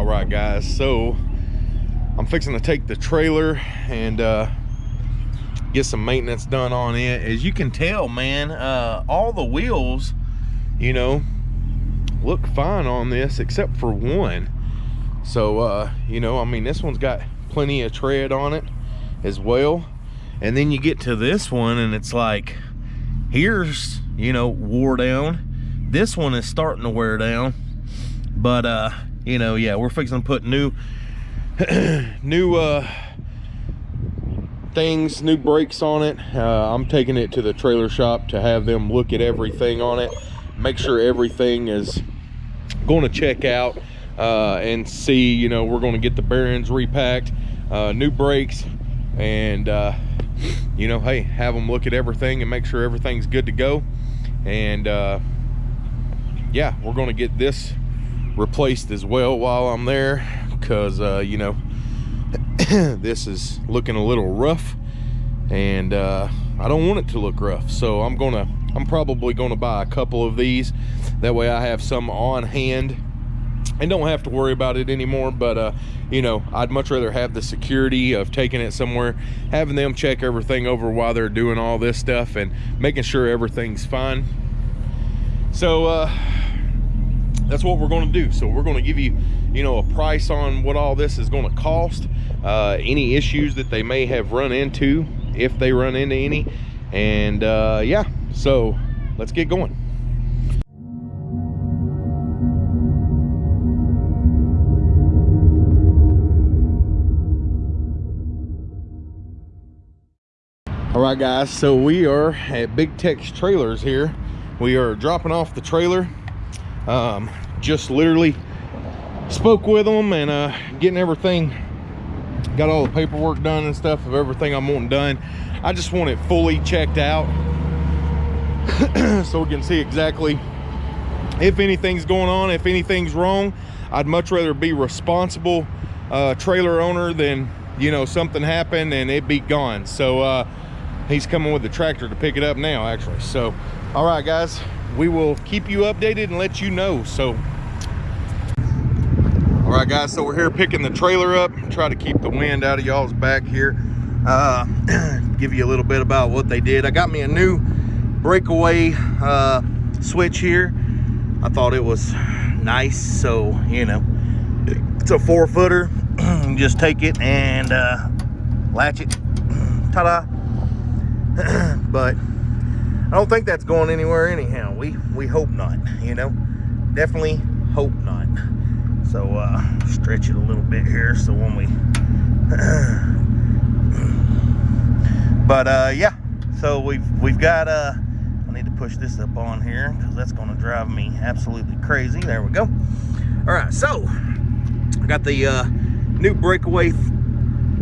all right guys so i'm fixing to take the trailer and uh get some maintenance done on it. As you can tell man uh all the wheels you know look fine on this except for one. So uh you know i mean this one's got plenty of tread on it as well. And then you get to this one and it's like here's you know wore down. This one is starting to wear down. But uh you know yeah we're fixing to put new new uh things new brakes on it. Uh, i'm taking it to the trailer shop to have them look at everything on it make sure everything is going to check out uh, and see you know we're going to get the bearings repacked uh, new brakes and uh, you know hey have them look at everything and make sure everything's good to go. And uh, yeah we're going to get this replaced as well while I'm there because uh, you know this is looking a little rough and uh, I don't want it to look rough. So I'm gonna I'm probably gonna buy a couple of these. That way I have some on hand and don't have to worry about it anymore. But uh you know i'd much rather have the security of taking it somewhere having them check everything over while they're doing all this stuff and making sure everything's fine. So uh that's what we're going to do. So we're going to give you you know a price on what all this is going to cost uh any issues that they may have run into if they run into any. And uh yeah so let's get going. All right guys so we are at big tex trailers here. We are dropping off the trailer um, just literally spoke with them and uh, getting everything got all the paperwork done and stuff of everything i'm wanting done. I just want it fully checked out. So we can see exactly if anything's going on if anything's wrong. I'd much rather be responsible uh, trailer owner than you know something happened and it be gone. So uh, he's coming with the tractor to pick it up now actually. So all right guys we will keep you updated and let you know. So all right guys so we're here picking the trailer up. Try to keep the wind out of y'all's back here. Uh, give you a little bit about what they did. I got me a new breakaway uh, switch here. I thought it was nice so you know it's a four footer just take it and uh, latch it. Ta-da but I don't think that's going anywhere anyhow. We we hope not, you know. Definitely hope not. So uh stretch it a little bit here so when we But uh yeah. So we've we've got uh I need to push this up on here because that's gonna drive me absolutely crazy. There we go. All right, so I got the uh new breakaway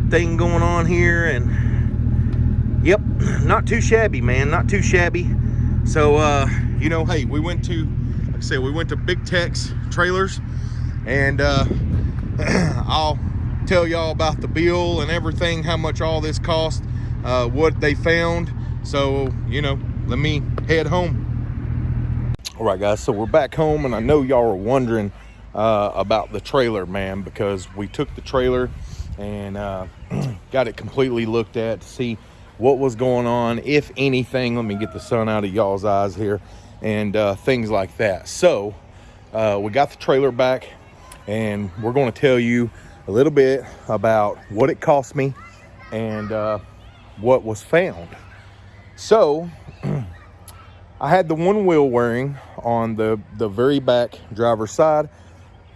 thing going on here and yep not too shabby man not too shabby. So uh you know hey we went to like i said we went to big tex trailers and uh i'll tell y'all about the bill and everything how much all this cost uh what they found. So you know let me head home. All right guys so we're back home and i know y'all are wondering uh about the trailer man because we took the trailer and uh got it completely looked at to see what was going on, if anything. Let me get the sun out of y'all's eyes here and uh, things like that. So uh, we got the trailer back and we're going to tell you a little bit about what it cost me and uh, what was found. So I had the one wheel wearing on the, the very back driver's side.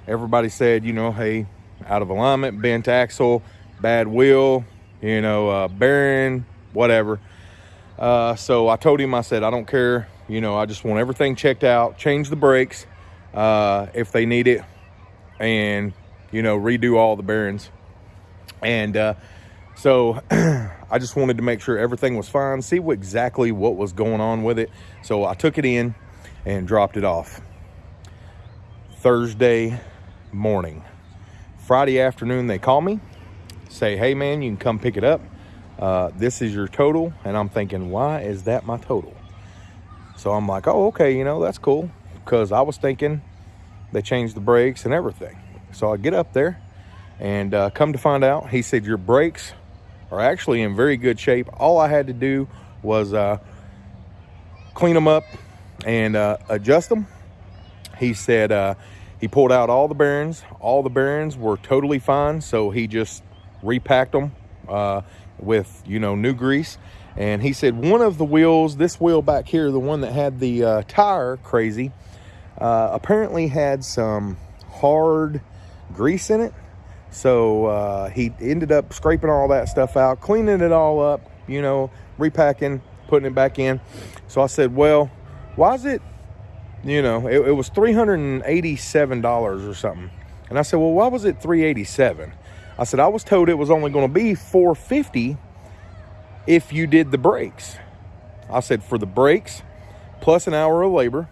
Everybody said, you know, hey, out of alignment, bent axle, bad wheel, you know, uh, bearing, whatever. Uh, so I told him, I said, I don't care. You know, I just want everything checked out, change the brakes uh, if they need it, and, you know, redo all the bearings. And uh, so I just wanted to make sure everything was fine, see what, exactly what was going on with it. So I took it in and dropped it off. Thursday morning. Friday afternoon, they call me, say, hey man, you can come pick it up uh, this is your total. And I'm thinking, why is that my total? So I'm like, oh, okay, you know, that's cool. Because I was thinking they changed the brakes and everything. So I get up there and uh, come to find out, he said, your brakes are actually in very good shape. All I had to do was uh, clean them up and uh, adjust them. He said uh, he pulled out all the bearings. All the bearings were totally fine. So he just repacked them uh, with, you know, new grease. And he said one of the wheels, this wheel back here, the one that had the uh, tire crazy, uh, apparently had some hard grease in it. So uh, he ended up scraping all that stuff out, cleaning it all up, you know, repacking, putting it back in. So I said, well, why is it, you know, it, it was $387 or something. And I said, well, why was it 387? I said, I was told it was only going to be 450 if you did the brakes. I said, for the brakes, plus an hour of labor,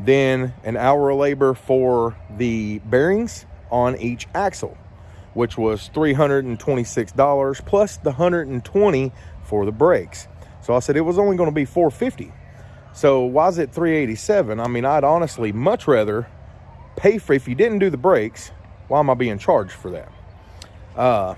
then an hour of labor for the bearings on each axle, which was $326 plus the 120 for the brakes. So I said it was only going to be 450. So why is it 387? I mean, I'd honestly much rather pay for if you didn't do the brakes, why am I being charged for that? Uh,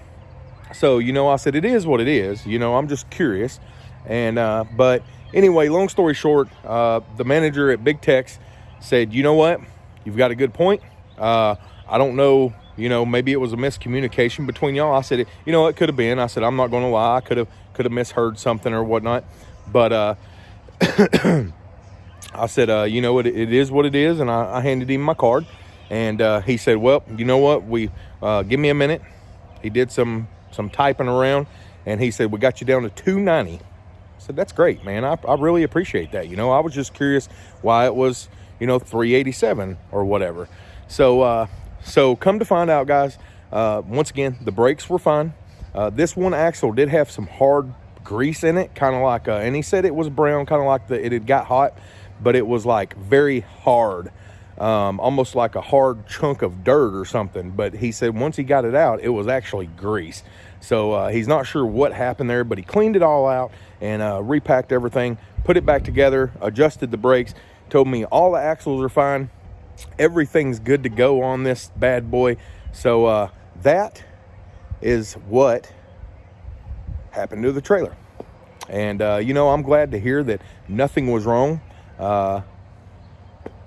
so, you know, I said, it is what it is. You know, I'm just curious. And, uh, but anyway, long story short, uh, the manager at Big Tex said, you know what? You've got a good point. Uh, I don't know, you know, maybe it was a miscommunication between y'all. I said, you know, it could have been. I said, I'm not going to lie. I could have, could have misheard something or whatnot. But, uh, I said, uh, you know what, it, it is what it is. And I, I handed him my card and, uh, he said, well, you know what, we, uh, give me a minute. He did some some typing around, and he said, we got you down to 290. I said, that's great, man. I, I really appreciate that. You know, I was just curious why it was, you know, 387 or whatever. So, uh, so come to find out, guys, uh, once again, the brakes were fine. Uh, this one axle did have some hard grease in it, kind of like, uh, and he said it was brown, kind of like the, it had got hot, but it was like very hard um, almost like a hard chunk of dirt or something. But he said once he got it out, it was actually grease. So uh, he's not sure what happened there, but he cleaned it all out and uh, repacked everything, put it back together, adjusted the brakes, told me all the axles are fine. Everything's good to go on this bad boy. So uh, that is what happened to the trailer. And, uh, you know, I'm glad to hear that nothing was wrong. Uh,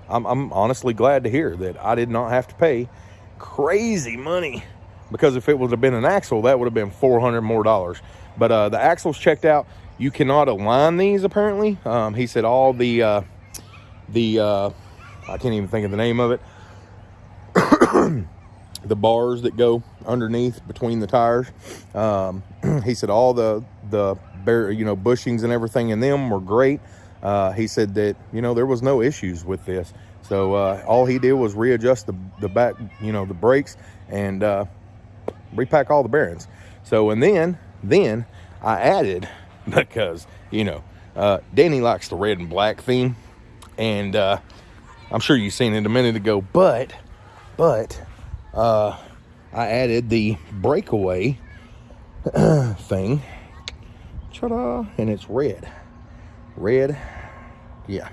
I'm, I'm honestly glad to hear that I did not have to pay crazy money because if it would have been an axle, that would have been 400 more dollars. But uh, the axles checked out. You cannot align these apparently. Um, he said all the, uh, the uh, I can't even think of the name of it. the bars that go underneath between the tires. Um, he said all the, the you know, bushings and everything in them were great uh, he said that, you know, there was no issues with this. So uh, all he did was readjust the, the back, you know, the brakes and uh, repack all the bearings. So, and then, then I added, because, you know, uh, Danny likes the red and black theme. And uh, I'm sure you've seen it a minute ago, but, but uh, I added the breakaway thing. Ta-da! And it's red red. Yeah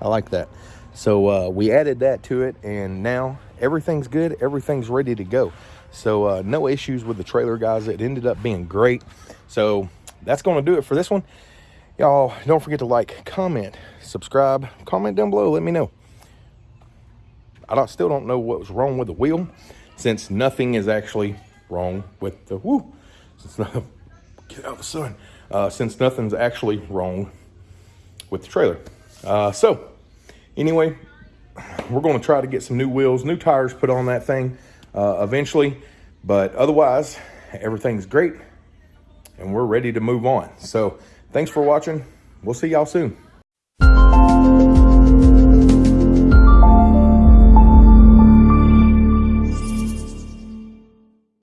i like that. So uh, we added that to it and now everything's good everything's ready to go. So uh, no issues with the trailer guys. It ended up being great. So that's going to do it for this one. Y'all don't forget to like comment subscribe comment down below let me know. I don't, still don't know what was wrong with the wheel since nothing is actually wrong with the woo since get out of the sun. Uh, since nothing's actually wrong with the trailer. Uh, so anyway, we're going to try to get some new wheels, new tires put on that thing uh, eventually. But otherwise, everything's great and we're ready to move on. So thanks for watching. We'll see y'all soon.